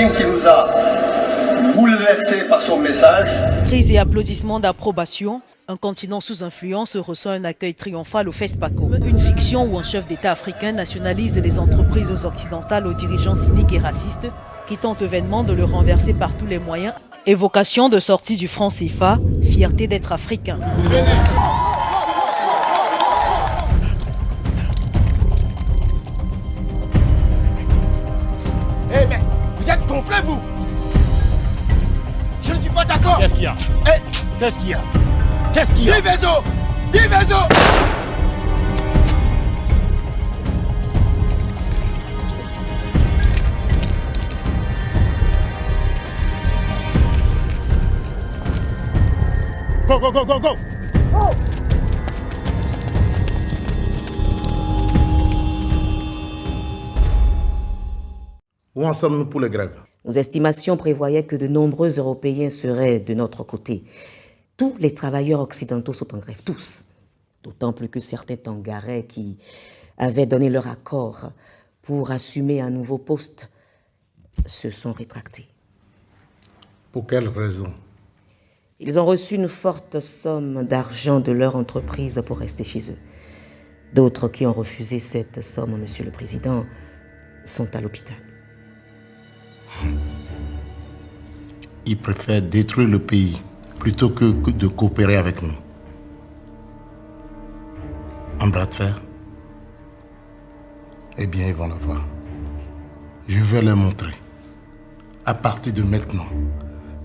Qui nous a bouleversés par son message. Crise et applaudissements d'approbation. Un continent sous influence reçoit un accueil triomphal au FESPACO. Une fiction où un chef d'État africain nationalise les entreprises occidentales aux dirigeants cyniques et racistes qui tentent vainement de le renverser par tous les moyens. Évocation de sortie du franc CFA, fierté d'être africain. Venez. Êtes gonflés vous. Je ne suis pas d'accord. Qu'est-ce qu'il y a Eh. Qu'est-ce qu'il y a Qu'est-ce qu'il y a Divezo Divezo Go, go, go, go, go. Où en sommes-nous pour les grèves Nos estimations prévoyaient que de nombreux Européens seraient de notre côté. Tous les travailleurs occidentaux sont en grève, tous. D'autant plus que certains Tangarais qui avaient donné leur accord pour assumer un nouveau poste se sont rétractés. Pour quelle raison? Ils ont reçu une forte somme d'argent de leur entreprise pour rester chez eux. D'autres qui ont refusé cette somme, Monsieur le Président, sont à l'hôpital. Ils préfèrent détruire le pays plutôt que de coopérer avec nous. Un bras de fer Eh bien, ils vont le voir. Je vais leur montrer. À partir de maintenant,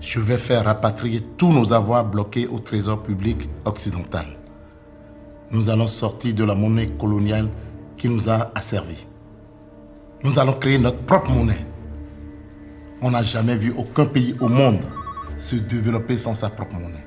je vais faire rapatrier tous nos avoirs bloqués au trésor public occidental. Nous allons sortir de la monnaie coloniale qui nous a asservis. Nous allons créer notre propre monnaie. On n'a jamais vu aucun pays au monde se développer sans sa propre monnaie.